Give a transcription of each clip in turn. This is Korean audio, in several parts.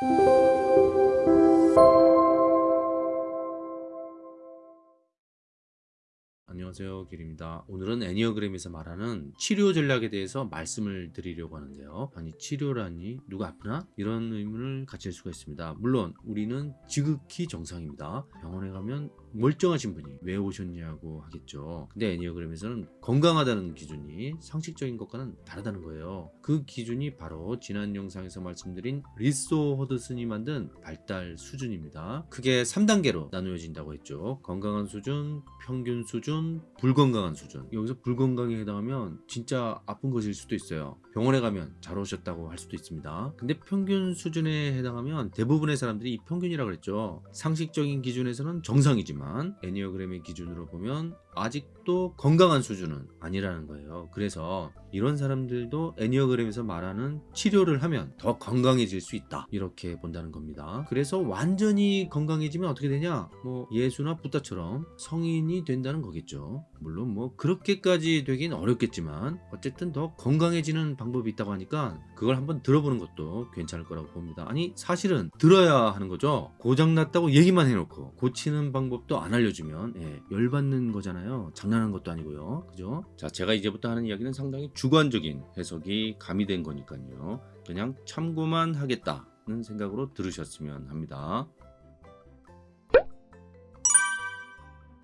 Thank you. 안녕하세요 길입니다. 오늘은 애니어그램에서 말하는 치료 전략에 대해서 말씀을 드리려고 하는데요. 아니 치료라니? 누가 아프나? 이런 의문을 가질 수가 있습니다. 물론 우리는 지극히 정상입니다. 병원에 가면 멀쩡하신 분이 왜 오셨냐고 하겠죠. 근데 애니어그램에서는 건강하다는 기준이 상식적인 것과는 다르다는 거예요. 그 기준이 바로 지난 영상에서 말씀드린 리소 허드슨이 만든 발달 수준입니다. 크게 3단계로 나누어진다고 했죠. 건강한 수준, 평균 수준, 불건강한 수준. 여기서 불건강에 해당하면 진짜 아픈 것일 수도 있어요. 병원에 가면 잘 오셨다고 할 수도 있습니다. 근데 평균 수준에 해당하면 대부분의 사람들이 이 평균이라고 그랬죠. 상식적인 기준에서는 정상이지만 애니어그램의 기준으로 보면 아직도 건강한 수준은 아니라는 거예요. 그래서 이런 사람들도 애니어그램에서 말하는 치료를 하면 더 건강해질 수 있다. 이렇게 본다는 겁니다. 그래서 완전히 건강해지면 어떻게 되냐? 뭐 예수나 부다처럼 성인이 된다는 거겠죠 물론 뭐 그렇게까지 되긴 어렵겠지만 어쨌든 더 건강해지는 방법이 있다고 하니까 그걸 한번 들어보는 것도 괜찮을 거라고 봅니다. 아니 사실은 들어야 하는 거죠. 고장났다고 얘기만 해놓고 고치는 방법도 안 알려주면 예, 열받는 거잖아요. 장난하는 것도 아니고요. 그죠? 자 제가 이제부터 하는 이야기는 상당히 주관적인 해석이 가미된 거니까요. 그냥 참고만 하겠다는 생각으로 들으셨으면 합니다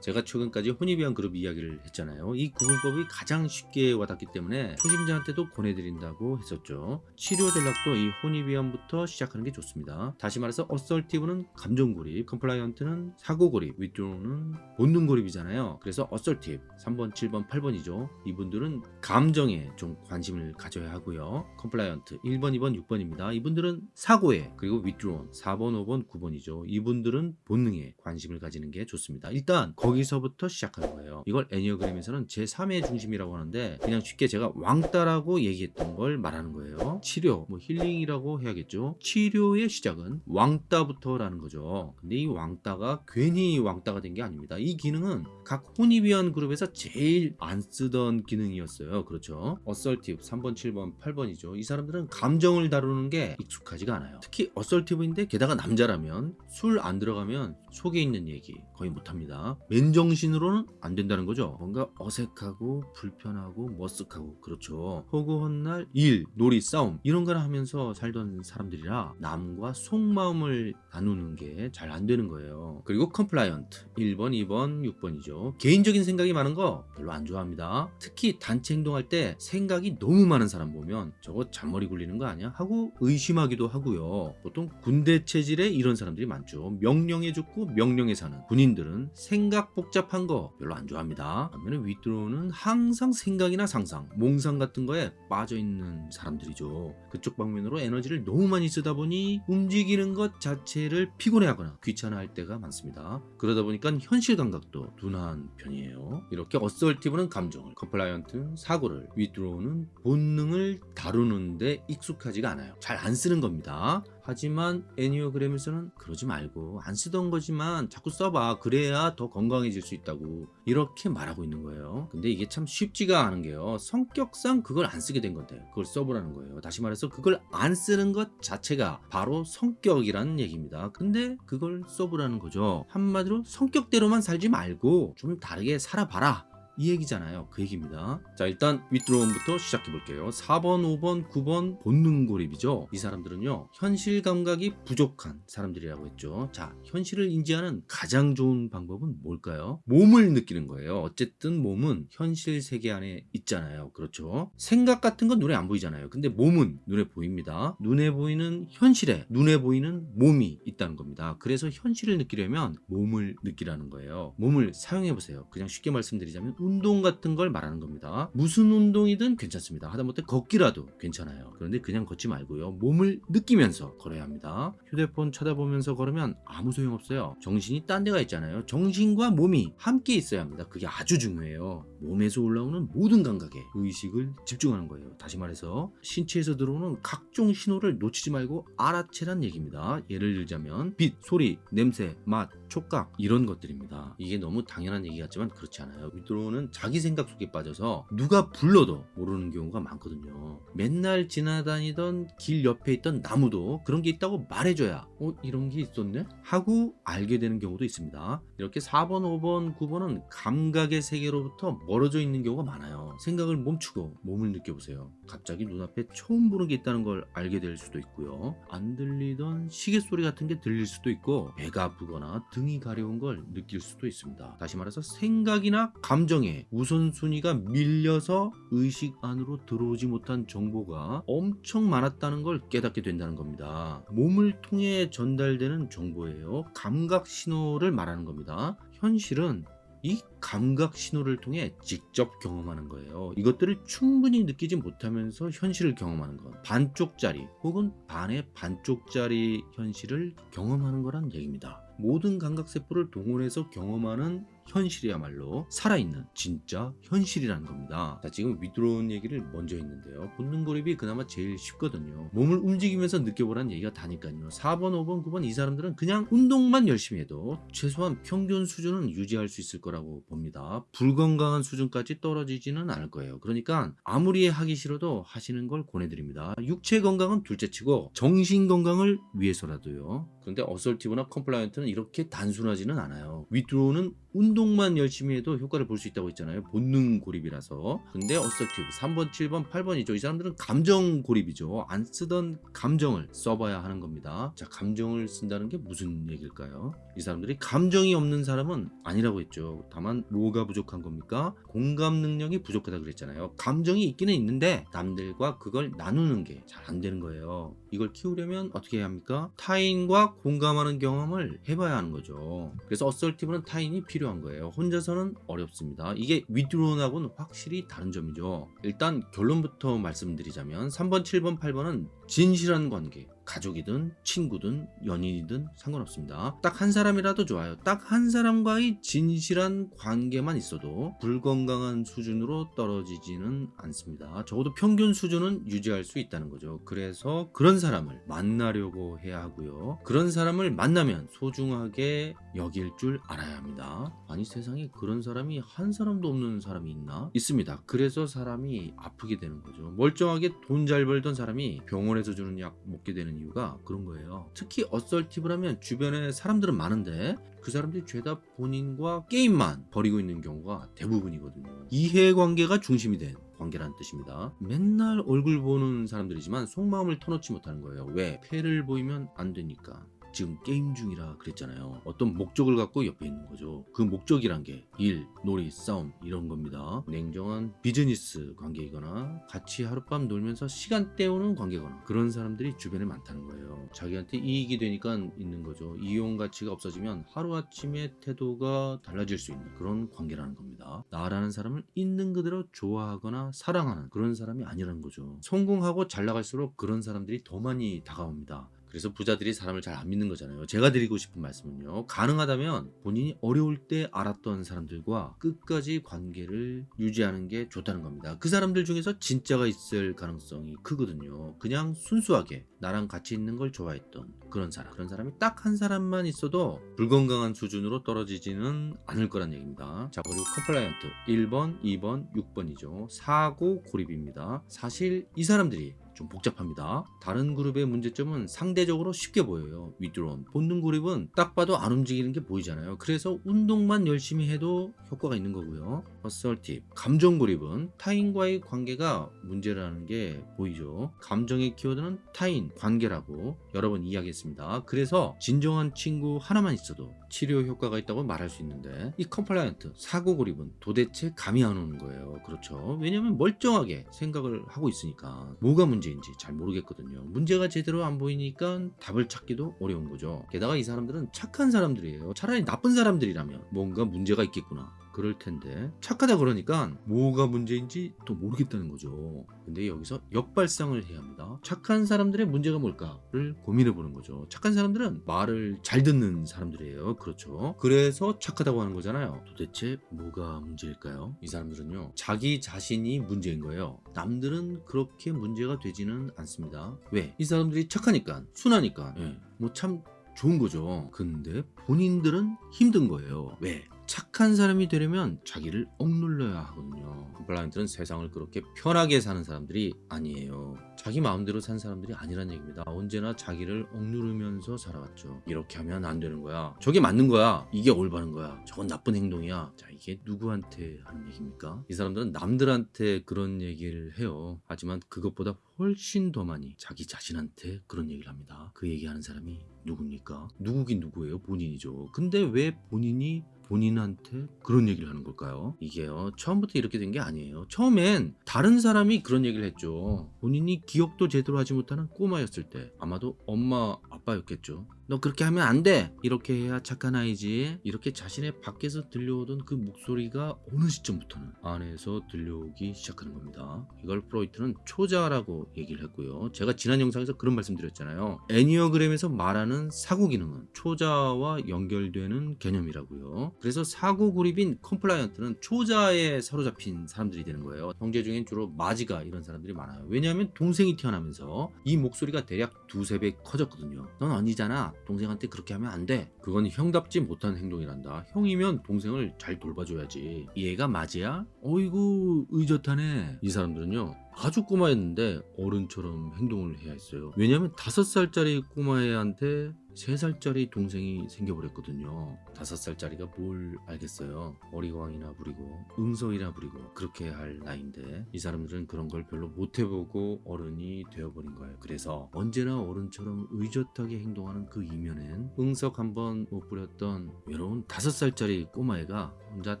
제가 최근까지 Hornevian 그룹 이야기를 했잖아요. 이 구분법이 가장 쉽게 와닿기 때문에 초심자한테도 권해드린다고 했었죠. 치료 전략도 이 Hornevian부터 시작하는 게 좋습니다. 다시 말해서 assertive는 감정고립 compliant는 사고고립 withdrawn은 본능고립이잖아요. 그래서 assertive 3번 7번 8번이죠. 이분들은 감정에 좀 관심을 가져야 하고요. compliant 1번 2번 6번입니다. 이분들은 사고에 그리고 withdrawn 4번 5번 9번이죠. 이분들은 본능에 관심을 가지는 게 좋습니다. 일단 거기서부터 시작하는 거예요. 이걸 enneagram에서는 제3의 중심이라고 하는데 그냥 쉽게 제가 왕따라고 얘기했던 걸 말하는 거예요. 치료 뭐 healing이라고 해야겠죠. 치료의 시작은 왕따부터 라는 거죠. 근데 이 왕따가 괜히 왕따가 된 게 아닙니다. 이 기능은 각 Hornevian 그룹에서 제일 안 쓰던 기능이었어요. 그렇죠? assertive 3번 7번 8번이죠. 이 사람들은 감정을 다루는 게 익숙하지가 않아요. 특히 assertive인데 게다가 남자라면 술 안 들어가면 속에 있는 얘기 거의 못합니다 맨정신으로는 안 된다는 거죠. 뭔가 어색하고 불편하고 머쓱하고 그렇죠. 허구헌날 일, 놀이, 싸움 이런 걸 하면서 살던 사람들이라 남과 속마음을 나누는 게 잘 안 되는 거예요. 그리고 compliant 1번, 2번, 6번이죠. 개인적인 생각이 많은 거 별로 안 좋아합니다. 특히 단체 행동할 때 생각이 너무 많은 사람 보면 저거 잔머리 굴리는 거 아니야? 하고 의심하기도 하고요. 보통 군대 체질에 이런 사람들이 많죠. 명령해 죽고 명령해 사는 군인들은 생각 복잡한 거 별로 안 좋아합니다. 반면에 withdrawn은 항상 생각이나 상상 몽상 같은 거에 빠져있는 사람들이죠. 그쪽 방면으로 에너지를 너무 많이 쓰다 보니 움직이는 것 자체를 피곤해하거나 귀찮아할 때가 많습니다. 그러다 보니까 현실 감각도 둔한 편이에요. 이렇게 assertive는 감정을 compliant는 사고를 withdrawn은 본능을 다루는데 익숙하지가 않아요. 잘 안 쓰는 겁니다 하지만 enneagram에서는 그러지 말고 안 쓰던 거지만 자꾸 써봐. 그래야 더 건강해질 수 있다고 이렇게 말하고 있는 거예요. 근데 이게 참 쉽지가 않은 게요. 성격상 그걸 안 쓰게 된 건데 그걸 써보라는 거예요. 다시 말해서 그걸 안 쓰는 것 자체가 바로 성격이라는 얘기입니다. 근데 그걸 써보라는 거죠. 한마디로 성격대로만 살지 말고 좀 다르게 살아봐라 이 얘기잖아요. 그 얘기입니다. 자 일단 윗드로움부터 시작해 볼게요. 4번 5번 9번 본능 고립이죠. 이 사람들은요 현실 감각이 부족한 사람들이라고 했죠. 자 현실을 인지하는 가장 좋은 방법은 뭘까요? 몸을 느끼는 거예요. 어쨌든 몸은 현실 세계 안에 있잖아요. 그렇죠? 생각 같은 건 눈에 안 보이잖아요. 근데 몸은 눈에 보입니다. 눈에 보이는 현실에 눈에 보이는 몸이 있다는 겁니다. 그래서 현실을 느끼려면 몸을 느끼라는 거예요. 몸을 사용해 보세요. 그냥 쉽게 말씀드리자면 운동 같은 걸 말하는 겁니다. 무슨 운동이든 괜찮습니다. 하다못해 걷기라도 괜찮아요. 그런데 그냥 걷지 말고요. 몸을 느끼면서 걸어야 합니다. 휴대폰 쳐다보면서 걸으면 아무 소용없어요. 정신이 딴 데가 있잖아요. 정신과 몸이 함께 있어야 합니다. 그게 아주 중요해요 몸에서 올라오는 모든 감각에 의식을 집중하는 거예요. 다시 말해서 신체에서 들어오는 각종 신호를 놓치지 말고 알아채란 얘기입니다. 예를 들자면 빛, 소리, 냄새, 맛, 촉각 이런 것들입니다. 이게 너무 당연한 얘기 같지만 그렇지 않아요. 위드로우는 자기 생각 속에 빠져서 누가 불러도 모르는 경우가 많거든요. 맨날 지나다니던 길 옆에 있던 나무도 그런 게 있다고 말해줘야 어 이런 게 있었네 하고 알게 되는 경우도 있습니다. 이렇게 4번, 5번, 9번은 감각의 세계로부터 멀어져 있는 경우가 많아요. 생각을 멈추고 몸을 느껴보세요. 갑자기 눈앞에 처음 보는 게 있다는 걸 알게 될 수도 있고요. 안 들리던 시계 소리 같은 게 들릴 수도 있고 배가 아프거나 등이 가려운 걸 느낄 수도 있습니다. 다시 말해서 생각이나 감정에 우선순위가 밀려서 의식 안으로 들어오지 못한 정보가 엄청 많았다는 걸 깨닫게 된다는 겁니다. 몸을 통해 전달되는 정보예요. 감각 신호를 말하는 겁니다. 현실은 이 감각 신호를 통해 직접 경험하는 거예요. 이것들을 충분히 느끼지 못하면서 현실을 경험하는 것. 반쪽짜리 혹은 반의 반쪽짜리 현실을 경험하는 거란 얘기입니다. 모든 감각세포를 동원해서 경험하는 현실이야말로 살아있는 진짜 현실이라는 겁니다. 자, 지금 withdrawn 얘기를 먼저 했는데요. 본능 고립이 그나마 제일 쉽거든요. 몸을 움직이면서 느껴보라는 얘기가 다니까요. 4번, 5번, 9번 이 사람들은 그냥 운동만 열심히 해도 최소한 평균 수준은 유지할 수 있을 거라고 봅니다. 불건강한 수준까지 떨어지지는 않을 거예요. 그러니까 아무리 하기 싫어도 하시는 걸 권해드립니다. 육체 건강은 둘째치고 정신 건강을 위해서라도요. 그런데 assertive나 compliant는 이렇게 단순하지는 않아요. withdrawn은 운동만 열심히 해도 효과를 볼 수 있다고 했잖아요. 본능 고립이라서. 근데 assertive 3번, 7번, 8번이죠. 이 사람들은 감정 고립이죠. 안 쓰던 감정을 써봐야 하는 겁니다. 자, 감정을 쓴다는 게 무슨 얘기일까요? 이 사람들이 감정이 없는 사람은 아니라고 했죠. 다만 뭐가 부족한 겁니까? 공감 능력이 부족하다 그랬잖아요. 감정이 있기는 있는데 남들과 그걸 나누는 게 잘 안 되는 거예요. 이걸 키우려면 어떻게 해야 합니까? 타인과 공감하는 경험을 해봐야 하는 거죠. 그래서 assertive는 타인이 필요한 거예요. 혼자서는 어렵습니다. 이게 withdrawn하고는 확실히 다른 점이죠. 일단 결론부터 말씀드리자면 3번, 7번, 8번은 진실한 관계, 가족이든 친구든 연인이든 상관없습니다. 딱 한 사람이라도 좋아요. 딱 한 사람과의 진실한 관계만 있어도 불건강한 수준으로 떨어지지는 않습니다. 적어도 평균 수준은 유지할 수 있다는 거죠. 그래서 그런 사람을 만나려고 해야 하고요. 그런 사람을 만나면 소중하게 여길 줄 알아야 합니다. 아니 세상에 그런 사람이 한 사람도 없는 사람이 있나? 있습니다. 그래서 사람이 아프게 되는 거죠. 멀쩡하게 돈 잘 벌던 사람이 병원에서 주는 약 먹게 되는 이유가 그런 거예요. 특히 assertive라면 주변에 사람들은 많은데 그 사람들이 죄다 본인과 게임만 벌이고 있는 경우가 대부분이거든요. 이해관계가 중심이 된 관계라는 뜻입니다. 맨날 얼굴 보는 사람들이지만 속마음을 터놓지 못하는 거예요. 왜? 패를 보이면 안 되니까. 지금 게임 중이라 그랬잖아요. 어떤 목적을 갖고 옆에 있는 거죠. 그 목적이란 게 일, 놀이, 싸움 이런 겁니다. 냉정한 비즈니스 관계이거나 같이 하룻밤 놀면서 시간 때우는 관계거나 그런 사람들이 주변에 많다는 거예요. 자기한테 이익이 되니까 있는 거죠. 이용 가치가 없어지면 하루아침에 태도가 달라질 수 있는 그런 관계라는 겁니다. 나라는 사람을 있는 그대로 좋아하거나 사랑하는 그런 사람이 아니라는 거죠. 성공하고 잘 나갈수록 그런 사람들이 더 많이 다가옵니다. 그래서 부자들이 사람을 잘 안 믿는 거잖아요. 제가 드리고 싶은 말씀은요. 가능하다면 본인이 어려울 때 알았던 사람들과 끝까지 관계를 유지하는 게 좋다는 겁니다. 그 사람들 중에서 진짜가 있을 가능성이 크거든요. 그냥 순수하게 나랑 같이 있는 걸 좋아했던 그런 사람. 그런 사람이 딱 한 사람만 있어도 불건강한 수준으로 떨어지지는 않을 거란 얘기입니다. 자, 그리고 compliant 1번, 2번, 6번이죠. 사고 고립입니다. 사실 이 사람들이 좀 복잡합니다. 다른 그룹의 문제점은 상대적으로 쉽게 보여요. withdrawn, 본능 고립은 딱 봐도 안 움직이는 게 보이잖아요. 그래서 운동만 열심히 해도 효과가 있는 거고요. assertive, 감정 고립은 타인과의 관계가 문제라는 게 보이죠. 감정의 키워드는 타인, 관계라고 여러 번 이야기했습니다. 그래서 진정한 친구 하나만 있어도 치료 효과가 있다고 말할 수 있는데 이 compliant, 사고 고립은 도대체 감이 안 오는 거예요. 그렇죠. 왜냐면 멀쩡하게 생각을 하고 있으니까 뭐가 문제 문제인지 잘 모르겠거든요. 문제가 제대로 안 보이니까 답을 찾기도 어려운 거죠. 게다가 이 사람들은 착한 사람들이에요. 차라리 나쁜 사람들이라면 뭔가 문제가 있겠구나. 그럴 텐데 착하다 그러니까 뭐가 문제인지 또 모르겠다는 거죠. 근데 여기서 역발상을 해야 합니다. 착한 사람들의 문제가 뭘까를 고민해 보는 거죠. 착한 사람들은 말을 잘 듣는 사람들이에요. 그렇죠. 그래서 착하다고 하는 거잖아요. 도대체 뭐가 문제일까요? 이 사람들은요. 자기 자신이 문제인 거예요. 남들은 그렇게 문제가 되지는 않습니다. 왜? 이 사람들이 착하니까, 순하니까. 뭐 참 좋은 거죠. 근데 본인들은 힘든 거예요. 왜? 착한 사람이 되려면 자기를 억눌러야 하거든요. compliant는 세상을 그렇게 편하게 사는 사람들이 아니에요. 자기 마음대로 산 사람들이 아니란 얘기입니다. 언제나 자기를 억누르면서 살아왔죠. 이렇게 하면 안 되는 거야. 저게 맞는 거야. 이게 올바른 거야. 저건 나쁜 행동이야. 자, 이게 누구한테 하는 얘기입니까? 이 사람들은 남들한테 그런 얘기를 해요. 하지만 그것보다 훨씬 더 많이 자기 자신한테 그런 얘기를 합니다. 그 얘기하는 사람이 누굽니까? 누구긴 누구예요? 본인이죠. 근데 왜 본인이 본인한테 그런 얘기를 하는 걸까요? 이게요 처음부터 이렇게 된 게 아니에요. 처음엔 다른 사람이 그런 얘기를 했죠. 본인이 기억도 제대로 하지 못하는 꼬마였을 때 아마도 엄마 아빠였겠죠 너 그렇게 하면 안 돼. 이렇게 해야 착한 아이지. 이렇게 자신의 밖에서 들려오던 그 목소리가 어느 시점부터는 안에서 들려오기 시작하는 겁니다. 이걸 프로이트는 초자아라고 얘기를 했고요. 제가 지난 영상에서 그런 말씀 드렸잖아요. 에니어그램에서 말하는 사고 기능은 초자아와 연결되는 개념이라고요. 그래서 사고 고립인 compliant는 초자아에 사로잡힌 사람들이 되는 거예요. 형제 중엔 주로 맏이가 이런 사람들이 많아요. 왜냐하면 동생이 태어나면서 이 목소리가 대략 두세 배 커졌거든요. 넌 언니잖아 동생한테 그렇게 하면 안 돼. 그건 형답지 못한 행동이란다. 형이면 동생을 잘 돌봐줘야지. 얘가 맏이야? 어이구 의젓하네. 이 사람들은요. 아주 꼬마였는데 어른처럼 행동을 해야 했어요. 왜냐하면 다섯 살짜리 꼬마애한테 세 살짜리 동생이 생겨버렸거든요. 다섯 살짜리가 뭘 알겠어요. 어리광이나 부리고 응석이나 부리고 그렇게 할 나이인데 이 사람들은 그런 걸 별로 못 해보고 어른이 되어버린 거예요. 그래서 언제나 어른처럼 의젓하게 행동하는 그 이면엔 응석 한번 못 부렸던 외로운 다섯 살짜리 꼬마애가 혼자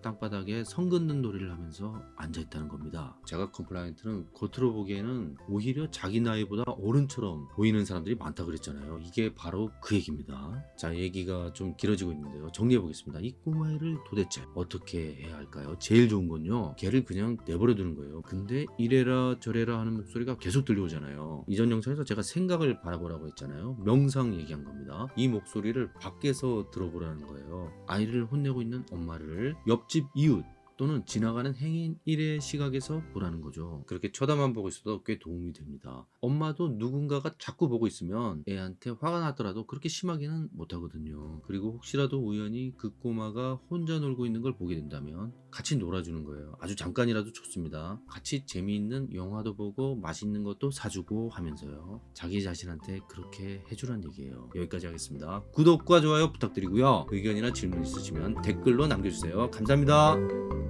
땅바닥에 선 긋는 놀이를 하면서 앉아있다는 겁니다. 제가 compliant는 겉으로 보기에는 오히려 자기 나이보다 어른처럼 보이는 사람들이 많다 그랬잖아요. 이게 바로 그 얘기입니다. 자, 얘기가 좀 길어지고 있는데요. 정리해 보겠습니다. 이 꼬마애를 도대체 어떻게 해야 할까요? 제일 좋은 건요. 걔를 그냥 내버려 두는 거예요. 근데 이래라 저래라 하는 목소리가 계속 들려오잖아요. 이전 영상에서 제가 생각을 바라보라고 했잖아요. 명상 얘기한 겁니다. 이 목소리를 밖에서 들어보라는 거예요. 아이를 혼내고 있는 엄마를 옆집 이웃 또는 지나가는 행인 일의 시각에서 보라는 거죠. 그렇게 쳐다만 보고 있어도 꽤 도움이 됩니다. 엄마도 누군가가 자꾸 보고 있으면 애한테 화가 나더라도 그렇게 심하게는 못하거든요. 그리고 혹시라도 우연히 그 꼬마가 혼자 놀고 있는 걸 보게 된다면 같이 놀아주는 거예요. 아주 잠깐이라도 좋습니다. 같이 재미있는 영화도 보고 맛있는 것도 사주고 하면서요. 자기 자신한테 그렇게 해주란 얘기예요. 여기까지 하겠습니다. 구독과 좋아요 부탁드리고요. 의견이나 질문 있으시면 댓글로 남겨주세요. 감사합니다.